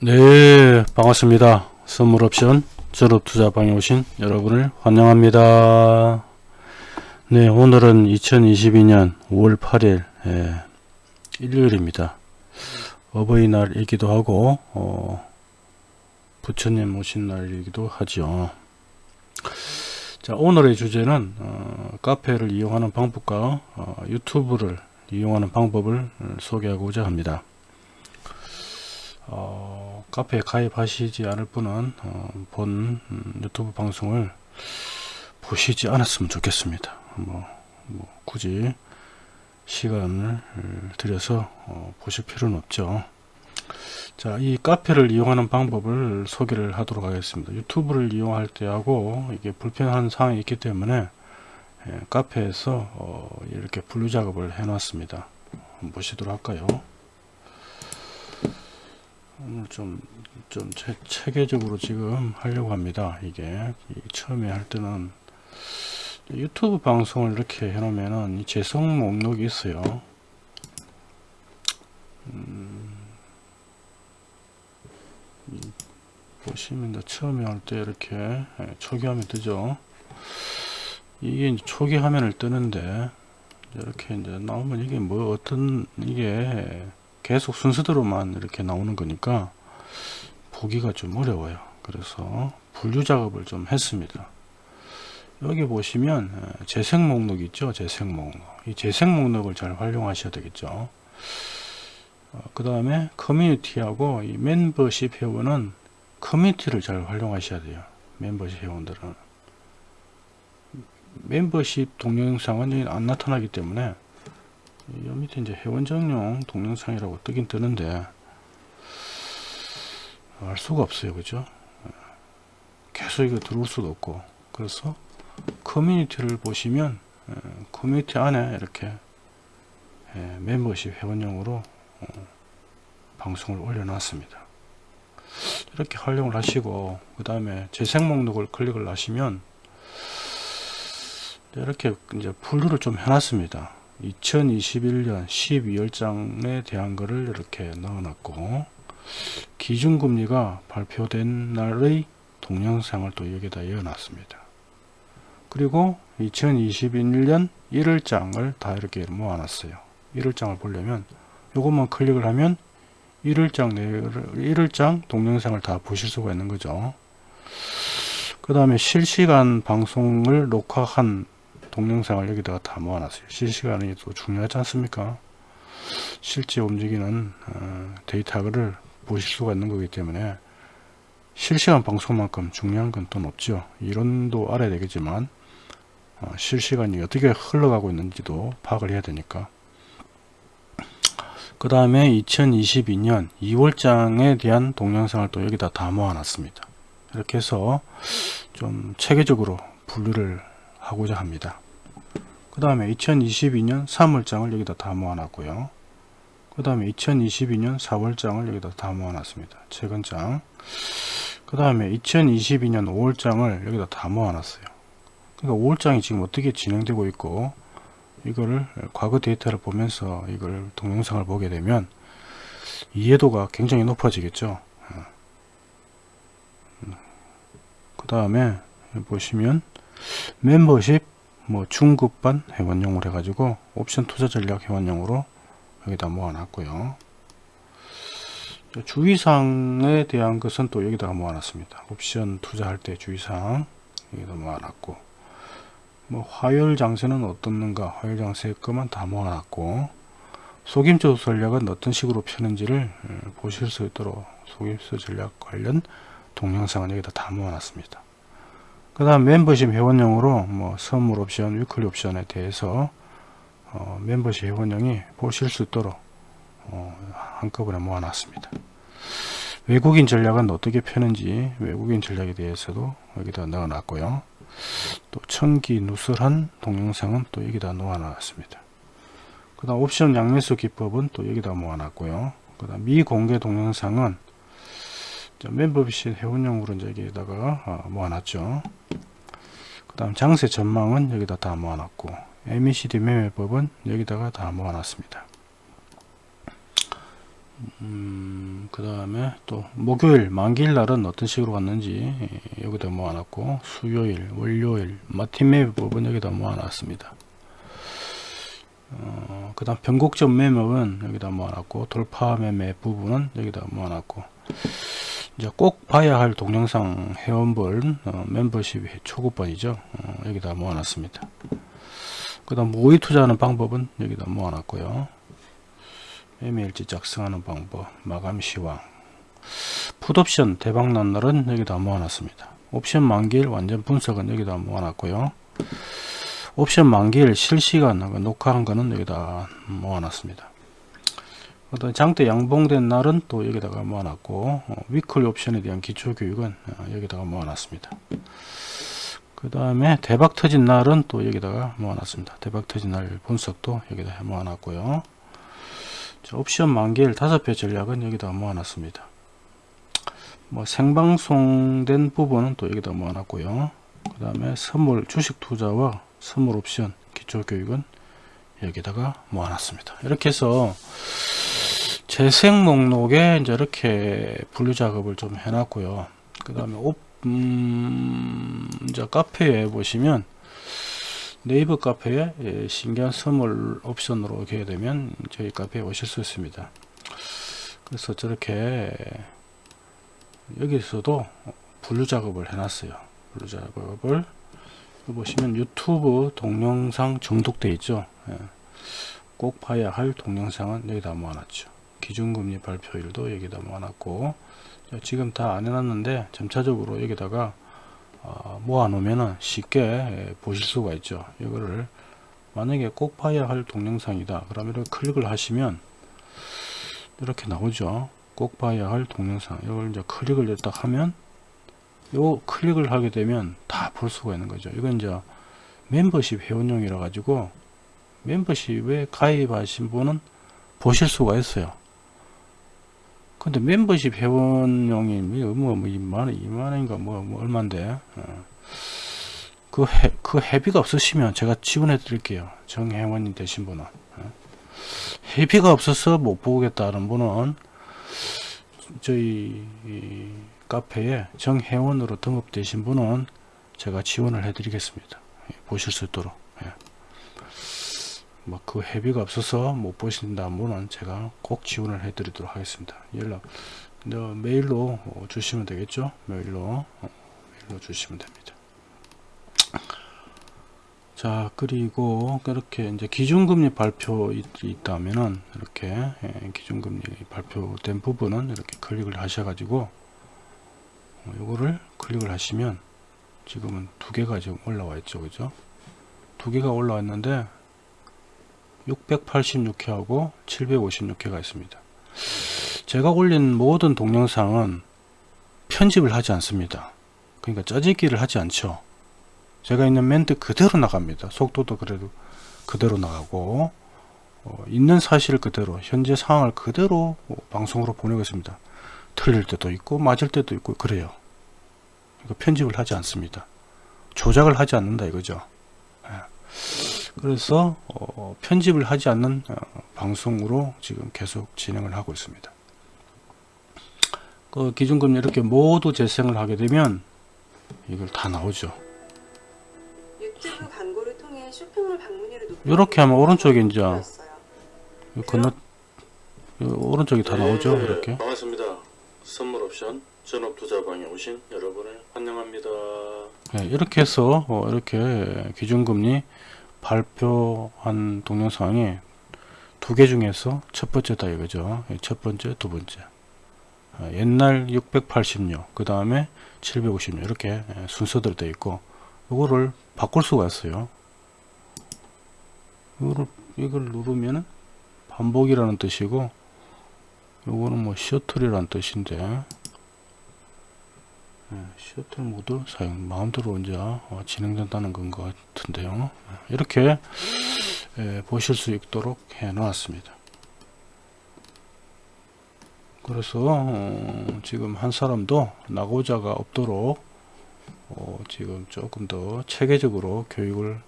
네 반갑습니다. 선물옵션 졸업투자방에 오신 여러분을 환영합니다. 네 오늘은 2022년 5월 8일 예, 일요일입니다. 어버이날이기도 하고 어, 부처님 오신 날이기도 하죠 자 오늘의 주제는 어, 카페를 이용하는 방법과 어, 유튜브를 이용하는 방법을 소개하고자 합니다 어, 카페에 가입하시지 않을 분은 어, 본 음, 유튜브 방송을 보시지 않았으면 좋겠습니다. 뭐, 뭐 굳이 시간을 들여서 어, 보실 필요는 없죠. 자, 이 카페를 이용하는 방법을 소개를 하도록 하겠습니다. 유튜브를 이용할 때하고 이게 불편한 상황이 있기 때문에 예, 카페에서 어, 이렇게 분류 작업을 해 놨습니다. 보시도록 할까요? 오늘 좀, 좀 체, 체계적으로 지금 하려고 합니다. 이게 처음에 할 때는 유튜브 방송을 이렇게 해놓으면은 이 재성 목록이 있어요. 음, 보시면 처음에 할 때 이렇게 예, 초기화면 뜨죠. 이게 초기 화면을 뜨는데 이렇게 이제 나오면 이게 뭐 어떤 이게 계속 순서대로만 이렇게 나오는 거니까 보기가 좀 어려워요. 그래서 분류 작업을 좀 했습니다. 여기 보시면 어, 재생 목록 있죠? 재생 목록. 이 재생 목록을 잘 활용하셔야 되겠죠? 어, 그 다음에 커뮤니티하고 이 멤버십 회원은 커뮤니티를 잘 활용하셔야 돼요. 멤버십 회원들은. 멤버십 동영상은 안 나타나기 때문에 여 밑에 이제 회원 정용 동영상이라고 뜨긴 뜨는데 알 수가 없어요 그죠? 계속 이거 들어올 수도 없고. 그래서 커뮤니티를 보시면 커뮤니티 안에 이렇게 멤버십 회원용으로 어, 방송을 올려놨습니다. 이렇게 활용을 하시고 그 다음에 재생 목록을 클릭을 하시면 이렇게 이제 분류를 좀 해놨습니다 2021년 12월장에 대한 것을 이렇게 넣어놨고 기준금리가 발표된 날의 동영상을 또 여기다 이어놨습니다. 그리고 2021년 1월장을 다 이렇게 모아놨어요. 1월장을 보려면 요것만 클릭을 하면 1월장 내 1월장 동영상을 다 보실 수가 있는 거죠. 그 다음에 실시간 방송을 녹화한 동영상을 여기다가 다 모아놨어요. 실시간이 또 중요하지 않습니까? 실제 움직이는 어, 데이터를 보실 수가 있는 거기 때문에 실시간 방송만큼 중요한 건 또 없죠. 이론도 알아야 되겠지만 어, 실시간이 어떻게 흘러가고 있는지도 파악을 해야 되니까 그 다음에 2022년 2월장에 대한 동영상을 또 여기다 다 모아놨습니다. 이렇게 해서 좀 체계적으로 분류를 하고자 합니다. 그 다음에 2022년 3월장을 여기다 다 모아놨고요. 그 다음에 2022년 4월장을 여기다 다 모아놨습니다. 최근 장. 그 다음에 2022년 5월장을 여기다 다 모아놨어요. 그러니까 5월장이 지금 어떻게 진행되고 있고 이거를 과거 데이터를 보면서 이걸 동영상을 보게 되면 이해도가 굉장히 높아지겠죠. 그 다음에 보시면 멤버십 뭐 중급반 회원용으로 해가지고 옵션 투자 전략 회원용으로 여기다 모아놨고요. 주의사항에 대한 것은 또 여기다가 모아놨습니다. 옵션 투자할 때 주의사항 여기다 모아놨고 뭐 화요일 장세는 어떻는가 화요일 장세 것만 다 모아놨고 속임수 전략은 어떤 식으로 펴는지를 어, 보실 수 있도록 속임수 전략 관련 동영상은 여기다 다 모아놨습니다. 그 다음 멤버십 회원용으로 뭐 선물 옵션, 위클리 옵션에 대해서 어, 멤버십 회원용이 보실 수 있도록 어, 한꺼번에 모아놨습니다. 외국인 전략은 어떻게 펴는지 외국인 전략에 대해서도 여기다 넣어놨고요. 또 천기 누설한 동영상은 또 여기다 놓아놨습니다. 그 다음 옵션 양매수 기법은 또 여기다 모아놨고요. 그 다음 미공개 동영상은 멤버십 회원용으로 여기다가 어, 모아놨죠. 그 다음 장세 전망은 여기다 다 모아놨고 MECD 매매법은 여기다가 다 모아놨습니다. 음, 그 다음에 또 목요일 만기일 날은 어떤 식으로 갔는지 예, 여기다 모아놨고 수요일 월요일 마틴 매매 부분 여기다 모아놨습니다 어, 그 다음 변곡점 매매은 여기다 모아놨고 돌파 매매 부분은 여기다 모아놨고 이제 꼭 봐야 할 동영상 회원별 어, 멤버십 초급반이죠. 어, 여기다 모아놨습니다. 그 다음 모의 투자하는 방법은 여기다 모아놨고요. 매매일지 작성하는 방법 마감 시황. 풋옵션 대박난 날은 여기다 모아놨습니다. 옵션 만기일 완전 분석은 여기다 모아놨고요. 옵션 만기일 실시간 녹화한 거는 여기다 모아놨습니다 어떤 장대 양봉된 날은 또 여기다가 모아놨고 어, 위클리 옵션에 대한 기초교육은 어, 여기다가 모아놨습니다. 그 다음에 대박 터진 날은 또 여기다가 모아놨습니다. 대박 터진 날 분석도 여기다 모아놨고요. 자, 옵션 만기일 다섯 배 전략은 여기다 모아놨습니다. 뭐 생방송된 부분은 또 여기다 모아놨고요. 그 다음에 선물 주식 투자와 선물 옵션 기초교육은 여기다가 모아놨습니다. 이렇게 해서 재생 목록에 이제 이렇게 분류 작업을 좀 해놨고요. 그 다음에 옵 음, 이제 카페에 보시면 네이버 카페에 예, 신기한 선물 옵션으로 오게 되면 저희 카페에 오실 수 있습니다. 그래서 저렇게 여기서도 분류 작업을 해놨어요. 분류 작업을 보시면 유튜브 동영상 정독돼 있죠. 예. 꼭 봐야 할 동영상은 여기다 모아놨죠 기준금리 발표일도 여기다 모아놨고 지금 다 안 해놨는데 점차적으로 여기다가 어, 모아 놓으면 쉽게 보실 수가 있죠. 이거를 만약에 꼭 봐야 할 동영상이다. 그러면 이렇게 클릭을 하시면 이렇게 나오죠. 꼭 봐야 할 동영상. 이걸 이제 클릭을 딱 하면 요 클릭을 하게 되면 다 볼 수가 있는 거죠. 이건 이제 멤버십 회원용이라 가지고 멤버십에 가입하신 분은 보실 수가 있어요 근데 멤버십 회원용이 뭐, 뭐, 뭐 2만원, 2만원인가 뭐, 뭐 얼만데? 어. 그, 해, 그 회비가 없으시면 제가 지원해 드릴게요. 정회원님 되신 분은. 어. 회비가 없어서 못 보겠다는 분은 저희 카페에 정회원으로 등록되신 분은 제가 지원을 해 드리겠습니다. 예, 보실 수 있도록 예. 뭐그 회비가 없어서 못 보신다 분은 제가 꼭 지원을 해 드리도록 하겠습니다. 연락 메일로 어, 주시면 되겠죠? 메일로 어, 메일로 주시면 됩니다. 자 그리고 이렇게 이제 기준금리 발표 있다면은 이렇게 예, 기준금리 발표된 부분은 이렇게 클릭을 하셔 가지고 어, 클릭을 하시면 지금은 두 개가 지금 올라와 있죠. 그죠? 두 개가 올라왔는데 686회하고 756회가 있습니다. 제가 올린 모든 동영상은 편집을 하지 않습니다. 그러니까 짜집기를 하지 않죠. 제가 있는 멘트 그대로 나갑니다. 속도도 그래도 그대로 나가고 어, 있는 사실 그대로 현재 상황을 그대로 어, 방송으로 보내고 있습니다. 틀릴 때도 있고 맞을 때도 있고 그래요. 그러니까 편집을 하지 않습니다. 조작을 하지 않는다 이거죠. 예. 그래서 어, 편집을 하지 않는 어, 방송으로 지금 계속 진행을 하고 있습니다. 그 기준금리 이렇게 모두 재생을 하게 되면 이걸 다 나오죠. 유튜브 광고를 통해 쇼핑몰 방문율을 이렇게 하면 오른쪽에 이제 건너 오른쪽이 다 나오죠. 네, 이렇게. 반갑습니다. 선물 옵션 전업 투자방에 오신 여러분을 환영합니다. 네, 이렇게 해서 어, 이렇게 기준금리 발표한 동영상이 두 개 중에서 첫 번째다 이거죠. 첫 번째, 두 번째. 아, 옛날 686, 그 다음에 756 이렇게 순서대로 되어 있고 이거를 바꿀 수가 있어요. 이거를 이걸 누르면은 반복이라는 뜻이고 요거는 뭐 셔틀이라는 뜻인데 예, 셔틀 모드 사용 마음대로 이제 어, 진행된다는 건 것 같은데요. 예, 이렇게 예, 보실 수 있도록 해 놓았습니다. 그래서 어, 지금 한 사람도 나고자가 없도록 어, 지금 조금 더 체계적으로 교육을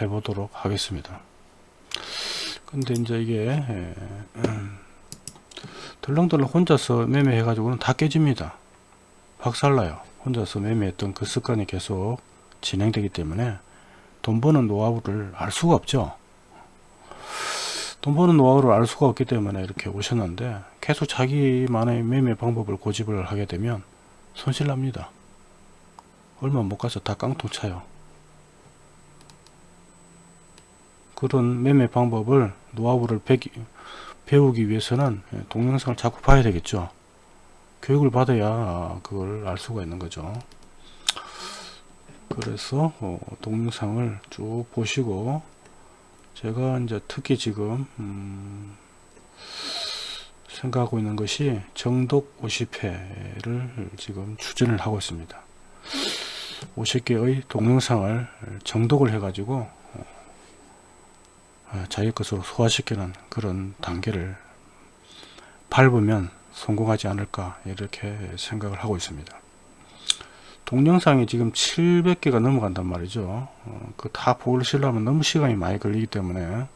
해 보도록 하겠습니다. 근데 이제 이게 음, 덜렁덜렁 혼자서 매매해 가지고는 다 깨집니다 박살나요. 혼자서 매매했던 그 습관이 계속 진행되기 때문에 돈 버는 노하우를 알 수가 없죠. 돈 버는 노하우를 알 수가 없기 때문에 이렇게 오셨는데 계속 자기만의 매매 방법을 고집을 하게 되면 손실 납니다. 얼마 못 가서 다 깡통 차요. 그런 매매 방법을 노하우를 배우기 위해서는 동영상을 자꾸 봐야 되겠죠 교육을 받아야 그걸 알 수가 있는 거죠. 그래서 어, 동영상을 쭉 보시고 제가 이제 특히 지금 음, 생각하고 있는 것이 정독 50회를 지금 추진을 하고 있습니다. 50개의 동영상을 정독을 해 가지고 어, 자기 것으로 소화시키는 그런 단계를 밟으면 성공하지 않을까 이렇게 생각을 하고 있습니다. 동영상이 지금 700개가 넘어간단 말이죠. 어, 그다 보시려면 너무 시간이 많이 걸리기 때문에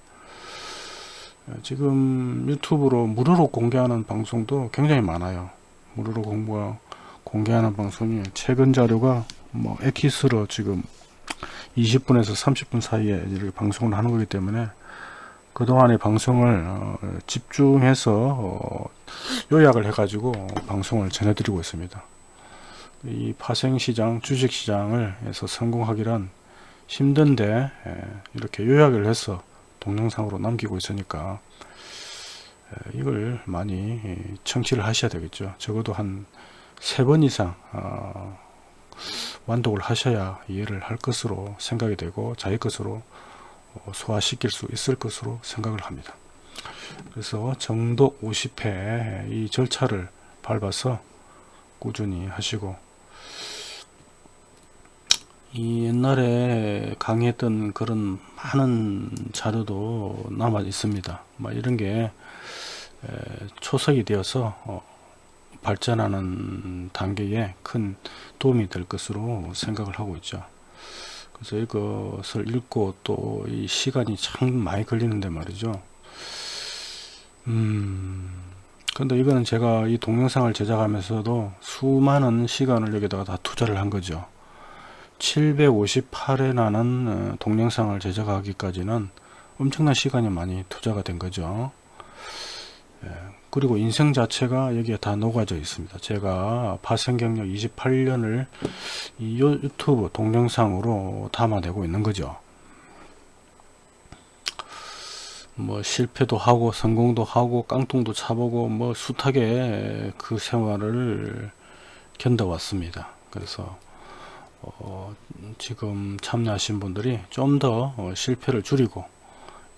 어, 지금 유튜브로 무료로 공개하는 방송도 굉장히 많아요. 무료로 공부, 공개하는 방송이 최근 자료가 뭐 엑기스로 지금 20분에서 30분 사이에 이렇게 방송을 하는 거기 때문에 그동안의 방송을 어, 집중해서 어, 요약을 해 가지고 방송을 전해드리고 있습니다. 이 파생시장 주식시장을 해서 성공하기란 힘든데 에, 이렇게 요약을 해서 동영상으로 남기고 있으니까 에, 이걸 많이 에, 청취를 하셔야 되겠죠. 적어도 한 세 번 이상 어, 완독을 하셔야 이해를 할 것으로 생각이 되고 자기 것으로 어, 소화시킬 수 있을 것으로 생각을 합니다. 그래서 정독 50회 이 절차를 밟아서 꾸준히 하시고 이 옛날에 강의했던 그런 많은 자료도 남아 있습니다. 뭐 이런 게 초석이 되어서 어, 발전하는 단계에 큰 도움이 될 것으로 생각을 하고 있죠. 그래서 이것을 읽고 또 이 시간이 참 많이 걸리는데 말이죠. 음, 근데 이거는 제가 이 동영상을 제작하면서도 수많은 시간을 여기다가 다 투자를 한 거죠. 758회 나는 어, 동영상을 제작하기까지는 엄청난 시간이 많이 투자가 된 거죠. 예, 그리고 인생 자체가 여기에 다 녹아져 있습니다. 제가 파생 경력 28년을 이 유튜브 동영상으로 담아내고 있는 거죠. 뭐 실패도 하고 성공도 하고 깡통도 차보고 뭐 숱하게 그 생활을 견뎌왔습니다. 그래서 어 지금 참여하신 분들이 좀더 어, 실패를 줄이고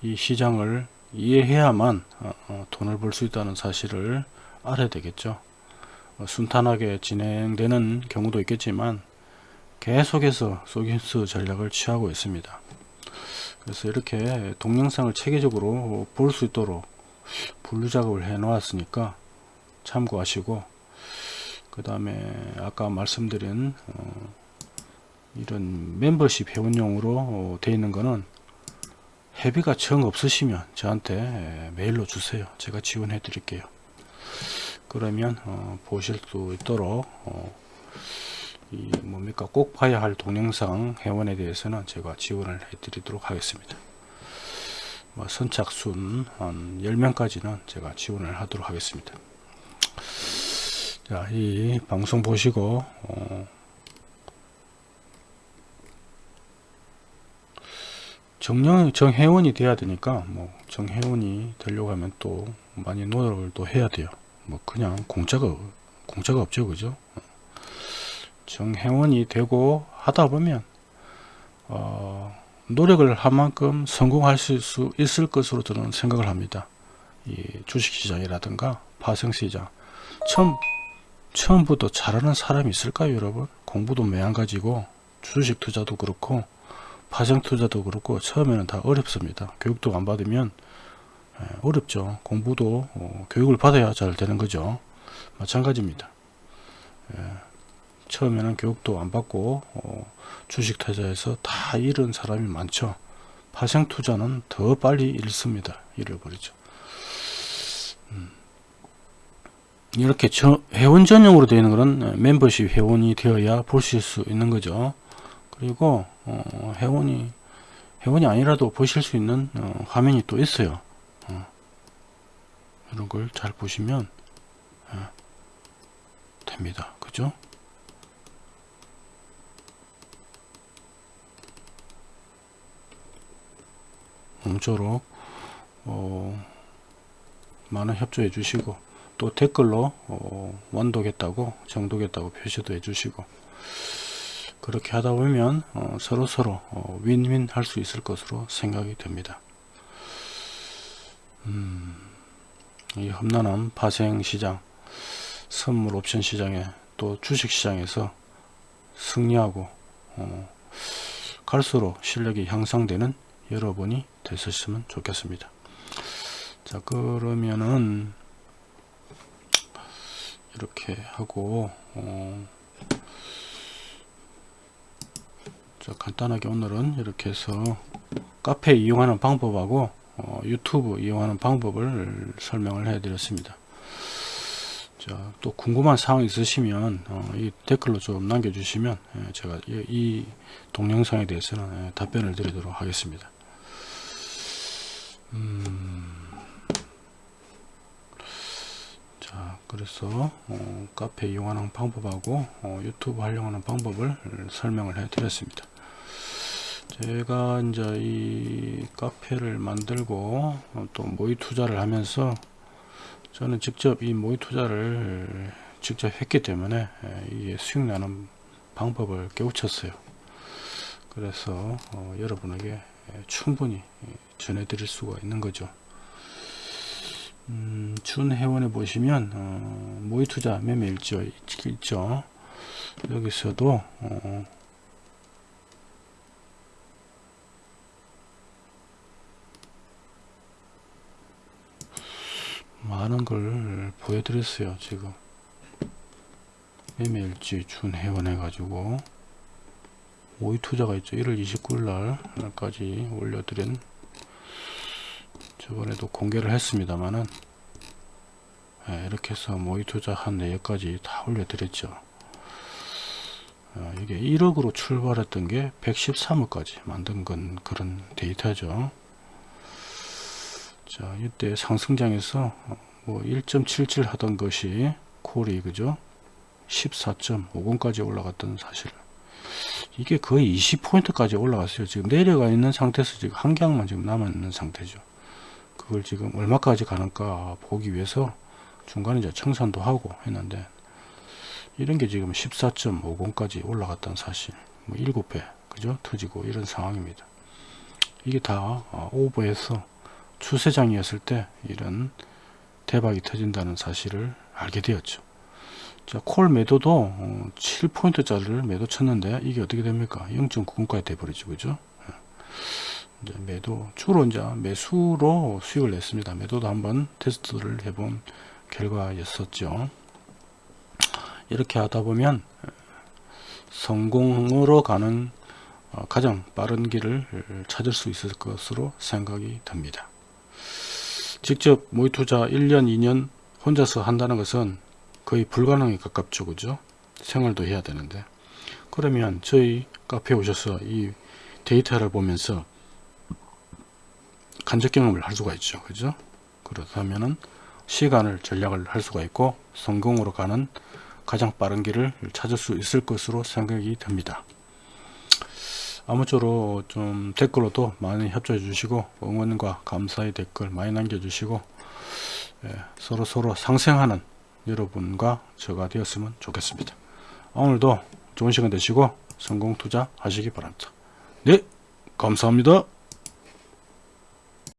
이 시장을 이해해야만 어, 어, 돈을 벌 수 있다는 사실을 알아야 되겠죠. 어, 순탄하게 진행되는 경우도 있겠지만 계속해서 소기스 전략을 취하고 있습니다. 그래서 이렇게 동영상을 체계적으로 볼 수 있도록 분류 작업을 해 놓았으니까 참고하시고 그 다음에 아까 말씀드린 어, 이런 멤버십 회원용으로 되어 있는 거는 회비가 정 없으시면 저한테 메일로 주세요. 제가 지원해 드릴게요. 그러면 어, 보실 수 있도록 어, 이 뭡니까? 꼭 봐야 할 동영상 회원에 대해서는 제가 지원을 해 드리도록 하겠습니다. 뭐 선착순 한 10명까지는 제가 지원을 하도록 하겠습니다. 자, 이 방송 보시고 어, 정령 정회원이 돼야 되니까 뭐 정회원이 되려고 하면 또 많이 노력을 또 해야 돼요. 뭐 그냥 공짜가 공짜가 없죠 그죠? 정회원이 되고 하다 보면 어, 노력을 한 만큼 성공하실 수 있을 것으로 저는 생각을 합니다. 이 주식시장이라든가 파생시장. 처음 처음부터 잘하는 사람이 있을까요 여러분? 공부도 매한 가지고 주식 투자도 그렇고 파생 투자도 그렇고 처음에는 다 어렵습니다. 교육도 안 받으면 예, 어렵죠. 공부도 어, 교육을 받아야 잘 되는 거죠. 마찬가지입니다. 예, 처음에는 교육도 안 받고 어, 주식 투자에서 다 잃은 사람이 많죠. 파생 투자는 더 빨리 잃습니다. 잃어버리죠. 음. 이렇게 저 회원 전용으로 되어 있는 거는 멤버십 회원이 되어야 보실 수 있는 거죠. 그리고 어, 회원이 회원이 아니라도 보실 수 있는 어, 화면이 또 있어요. 어, 이런 걸 잘 보시면 어, 됩니다. 그죠? 모쪼록 어, 많은 협조해 주시고 또 댓글로 어, 원도겠다고 정도겠다고 표시도 해 주시고 그렇게 하다 보면 어, 서로 서로 어, 윈윈 할 수 있을 것으로 생각이 됩니다. 음, 이 험난한 파생 시장, 선물 옵션 시장에 또 주식 시장에서 승리하고 어, 갈수록 실력이 향상되는 여러분이 되셨으면 좋겠습니다. 자 그러면은 이렇게 하고 어, 자 간단하게 오늘은 이렇게 해서 카페 이용하는 방법하고 어, 유튜브 이용하는 방법을 설명을 해 드렸습니다 자, 또 궁금한 사항 있으시면 어, 이 댓글로 좀 남겨주시면 예, 제가 이, 이 동영상에 대해서는 예, 답변을 드리도록 하겠습니다. 음, 자, 그래서 어, 카페 이용하는 방법하고 어, 유튜브 활용하는 방법을 설명을 해 드렸습니다. 제가 이제 이 카페를 만들고 어, 또 모의 투자를 하면서 저는 직접 이 모의 투자를 직접 했기 때문에 예, 이게 수익 나는 방법을 깨우쳤어요. 그래서 어, 여러분에게 예, 충분히 예, 전해드릴 수가 있는 거죠. 음, 준 회원에 보시면 어, 모의 투자 매매 일지 있죠. 여기서도 어, 많은 걸 보여드렸어요 지금. 매매일지 준 회원 해 가지고. 모의 투자가 있죠. 1월 29일 날까지 올려드린 저번에도 공개를 했습니다만은 예, 이렇게 해서 모의 투자 한 내역까지 다 올려드렸죠. 어, 이게 1억으로 출발했던 게 113억까지 만든 건 그런 데이터죠 자 이때 상승장에서 뭐 1.77 하던 것이 콜이 그죠? 14.50까지 올라갔던 사실 이게 거의 20포인트까지 올라갔어요. 지금 내려가 있는 상태에서 지금 한 강만 지금 남아 있는 상태죠. 그걸 지금 얼마까지 가는가 보기 위해서 중간에 이제 청산도 하고 했는데 이런 게 지금 14.50까지 올라갔다는 사실. 뭐 7배 그죠? 터지고 이런 상황입니다. 이게 다 어, 오버해서 추세장이었을 때 이런 대박이 터진다는 사실을 알게 되었죠. 자, 콜 매도도 7포인트짜리를 매도 쳤는데 이게 어떻게 됩니까? 0.90까지 돼버리죠. 그죠? 예. 이제 매도, 주로 이제 매수로 수익을 냈습니다. 매도도 한번 테스트를 해본 결과였었죠. 이렇게 하다 보면 성공으로 가는 어, 가장 빠른 길을 찾을 수 있을 것으로 생각이 됩니다. 직접 모의 투자 1년 2년 혼자서 한다는 것은 거의 불가능에 가깝죠. 그죠? 생활도 해야 되는데. 그러면 저희 카페에 오셔서 이 데이터를 보면서 간접 경험을 할 수가 있죠. 그죠? 그렇다면은 시간을 전략을 할 수가 있고 성공으로 가는 가장 빠른 길을 찾을 수 있을 것으로 생각이 됩니다 아무쪼록 좀 댓글로도 많이 협조해 주시고 응원과 감사의 댓글 많이 남겨 주시고 예, 서로 서로 상생하는 여러분과 저가 되었으면 좋겠습니다. 오늘도 좋은 시간 되시고 성공 투자 하시기 바랍니다. 네 감사합니다.